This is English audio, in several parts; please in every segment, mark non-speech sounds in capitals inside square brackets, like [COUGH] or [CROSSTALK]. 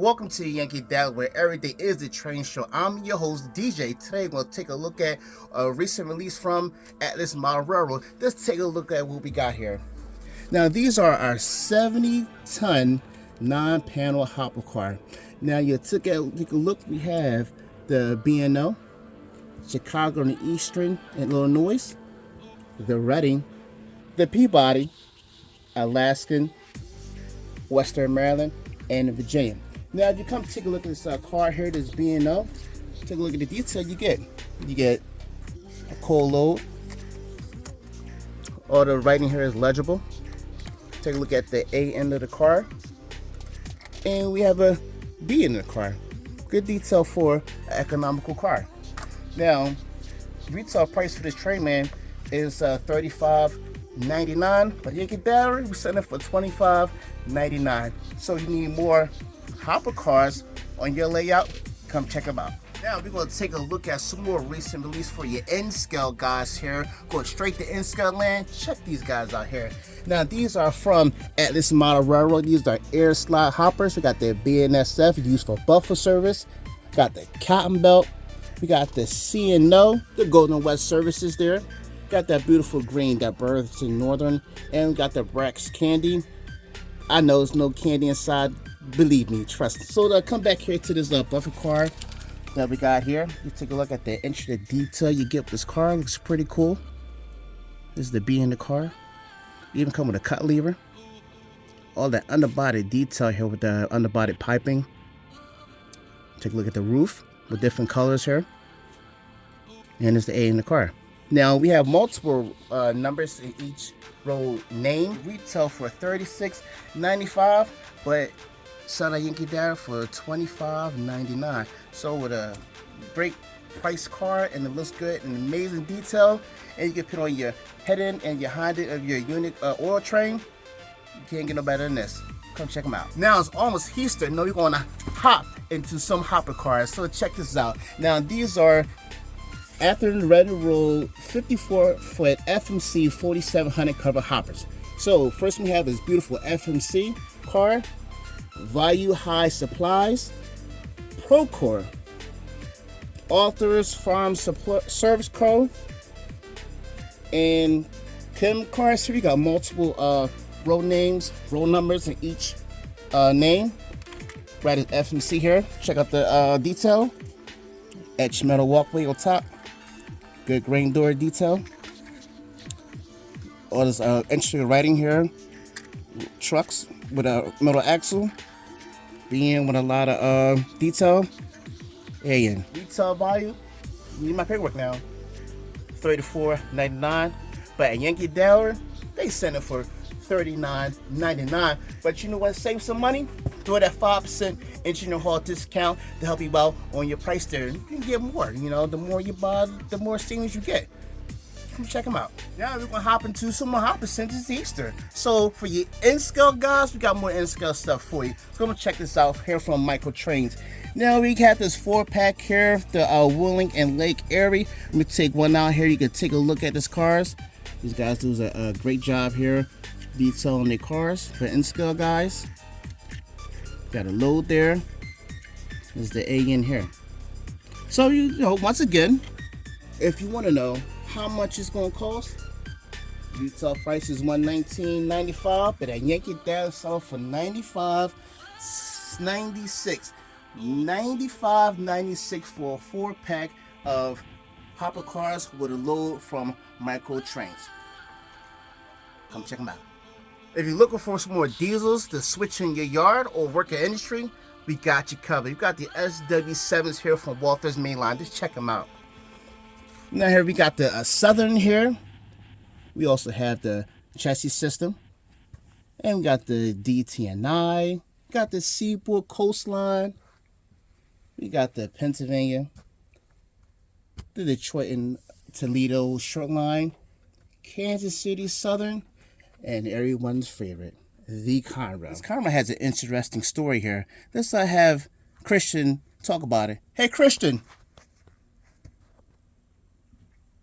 Welcome to Yankee Dabbler, where every day is the train show. I'm your host, DJ. Today, we'll take a look at a recent release from Atlas Model Railroad. Let's take a look at what we got here. Now, these are our 70 ton non panel hopper car. Now, you took a, take a look, we have the B&O, Chicago and Eastern in Illinois, the Reading, the Peabody, Alaskan, Western Maryland, and Virginia. Now, if you come take a look at this uh, car here, this B&O, take a look at the detail you get. You get a coal load. All the writing here is legible. Take a look at the A end of the car. And we have a B in the car. Good detail for an economical car. Now, retail price for this Trainman is uh, 35 99 but you get battery we send it for 25 99 so you need more hopper cars on your layout come check them out. Now we're going to take a look at some more recent release for your N-scale guys here. Going straight to N-scale land check these guys out here. Now these are from Atlas Model Railroad. These are air slide hoppers. We got the BNSF used for buffer service. Got the cotton belt. We got the C&O the Golden West services there. Got that beautiful green that Burlington Northern. And we got the Brach's candy. I know there's no candy inside. Believe me, trust me. So to come back here to this uh, buffer car that we got here, you take a look at the intricate detail you get with this car. Looks pretty cool. This is the B in the car. Even come with a cut lever. All that underbody detail here with the underbody piping. Take a look at the roof with different colors here. And it's the A in the car. Now we have multiple uh, numbers in each row name. Retail for $36.95, but Sada Yankee Dabbler for $25.99. So with a great price car and it looks good and amazing detail, and you can put on your head end and your hind end of your unit uh, oil train, you can't get no better than this. Come check them out. Now it's almost Easter. No, you're gonna hop into some hopper cars. So check this out. Now these are Athearn Red Roll 54 foot FMC 4700 cover hoppers. So first we have this beautiful FMC car, Value High Supplies, Procore, Authors Farm Supply Service Co. And Kim cars here, we got multiple uh, row names, row numbers in each uh, name. Right at FMC here. Check out the uh, detail. Etched metal walkway on top. Good grain door detail. All this uh, intricate writing here. Trucks with a metal axle. Being with a lot of uh, detail. And retail value. Need my paperwork now. $34.99. But at Yankee Dabbler, they send it for $39.99. But you know what? Save some money. Do it at 5% Engineer Hall discount to help you out on your price there. You can get more. You know, the more you buy, the more savings you get. Come check them out. Now we're gonna hop into some more hopper since it's Easter. So for your N-scale guys, we got more N-scale stuff for you. So I'm gonna check this out here from Micro-Trains. Now we got this four pack here, the uh, Wheeling and Lake Erie. Let me take one out here. You can take a look at this cars. These guys do a, a great job here detailing their cars for N-scale guys. Got a load there. There's the A in here. So you know, once again, if you want to know how much it's gonna cost, retail price is 119.95, but I at Yankee Dabbler sell for $95.96. $95.96 for a four pack of hopper cars with a load from Micro Trains. Come check them out. If you're looking for some more diesels to switch in your yard or work in industry, we got you covered. You got the SW7s here from Walthers Mainline. Just check them out. Now here we got the uh, Southern here. We also have the Chessie System. And we got the DT&I. Got the Seaboard Coast Line. We got the Pennsylvania. The Detroit and Toledo Shore Line. Kansas City Southern and everyone's favorite, the Conrail. This Conrail has an interesting story here. Let's uh, have Christian talk about it. Hey, Christian.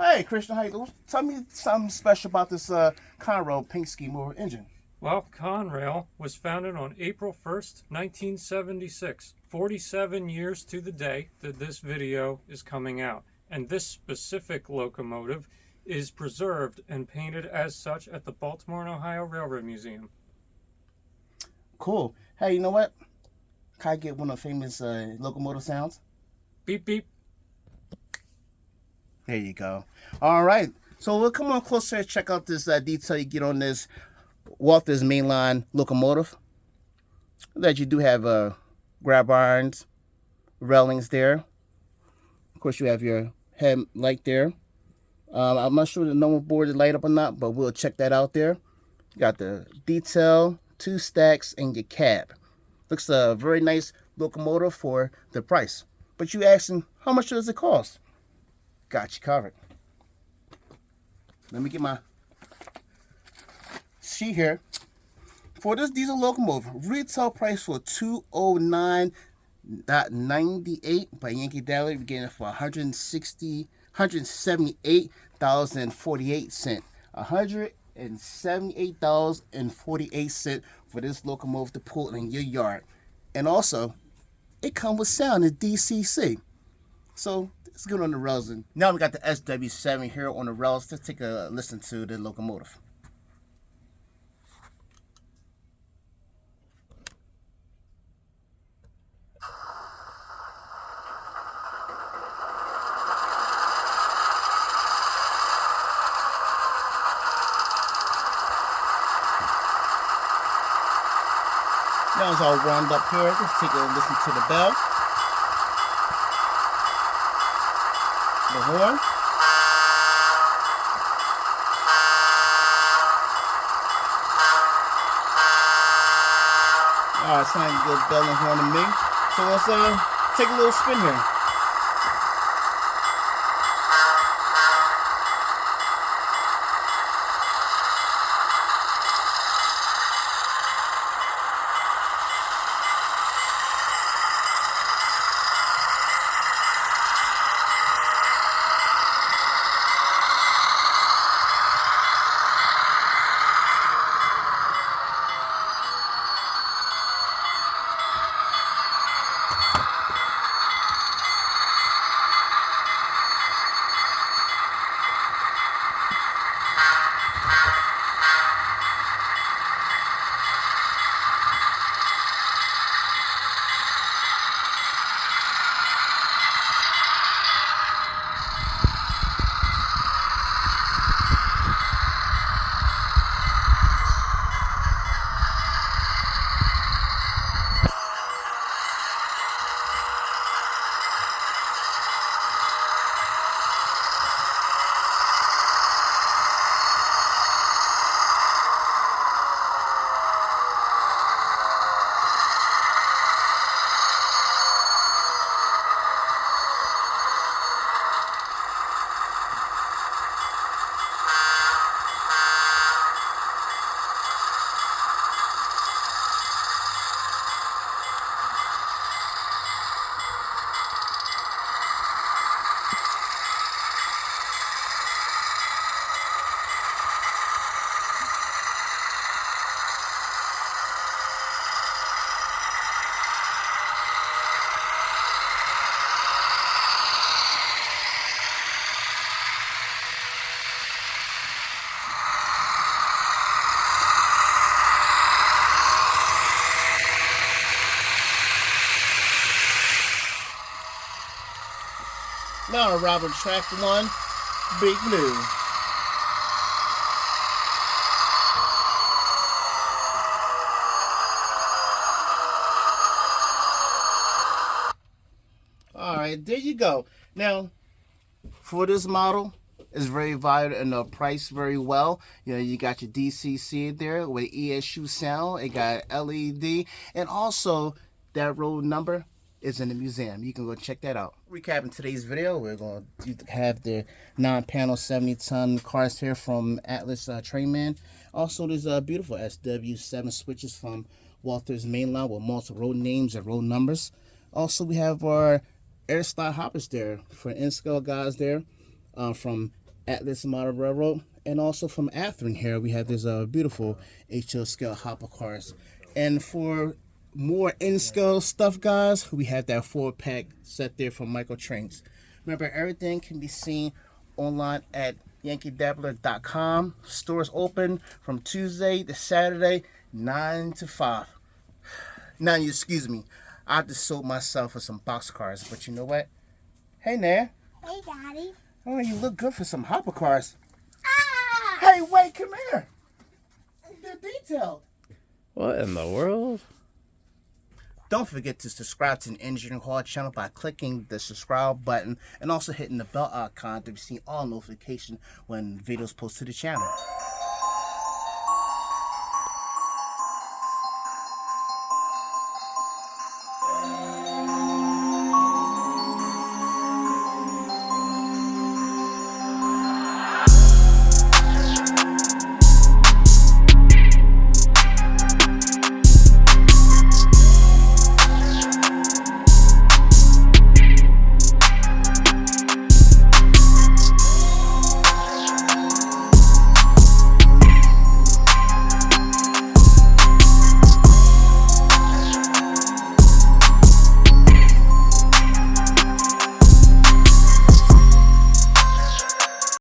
Hey, Christian, how you? Tell me something special about this uh, Conrail Penske motor engine. Well, Conrail was founded on April 1st, 1976. 47 years to the day that this video is coming out. And this specific locomotive is preserved and painted as such at the Baltimore and Ohio Railroad Museum. Cool. Hey, you know what? Can I get one of the famous uh, locomotive sounds? Beep, beep. There you go. All right. So we'll come on closer and check out this uh, detail you get on this Walthers mainline locomotive. That you do have uh, grab irons, railings there. Of course, you have your headlight there. Um, I'm not sure the number board is light up or not, but we'll check that out there. You got the detail, two stacks, and your cab. Looks a very nice locomotive for the price. But you asking, how much does it cost? Got you covered. Let me get my sheet here. For this diesel locomotive, retail price for 209.98 by Yankee Dabbler, we're getting it for 160 178,048 cent. $178,048 for this locomotive to pull in your yard. And also, it comes with sound in DCC. So it's good on the rails. And now we got the SW7 here on the rails. Let's take a listen to the locomotive. Now it's all warmed up here. Let's take a listen to the bell. The horn. Alright, sounds like good bell and horn to me. So let's uh, take a little spin here. Now Robert track one, Big Blue. All right, there you go. Now, for this model, it's very valued and uh, the price very well. You know, you got your DCC there with ESU sound. It got LED and also that road number is in the museum. You can go check that out. Recapping today's video, we're going to have the non-panel 70-ton cars here from Atlas uh, Trainman. Also, there's a uh, beautiful SW7 switches from Walthers Mainline with multiple road names and road numbers. Also, we have our air hoppers there for N-scale guys there uh, from Atlas Model Railroad. And also from Athearn here, we have this uh, beautiful HO scale hopper cars. And for more in-scale stuff, guys, we have that four-pack set there from Micro-Trains. Remember, everything can be seen online at yankeedabbler.com. Stores open from Tuesday to Saturday, 9 to 5. [SIGHS] Now, you excuse me. I just sold myself for some box cars, but you know what? Hey, Nair. Hey, Daddy. Oh, you look good for some hopper cars. Ah! Hey, wait, come here. They're detailed. What in the world? Don't forget to subscribe to the Engineering Hall channel by clicking the subscribe button and also hitting the bell icon to receive all notifications when videos post to the channel.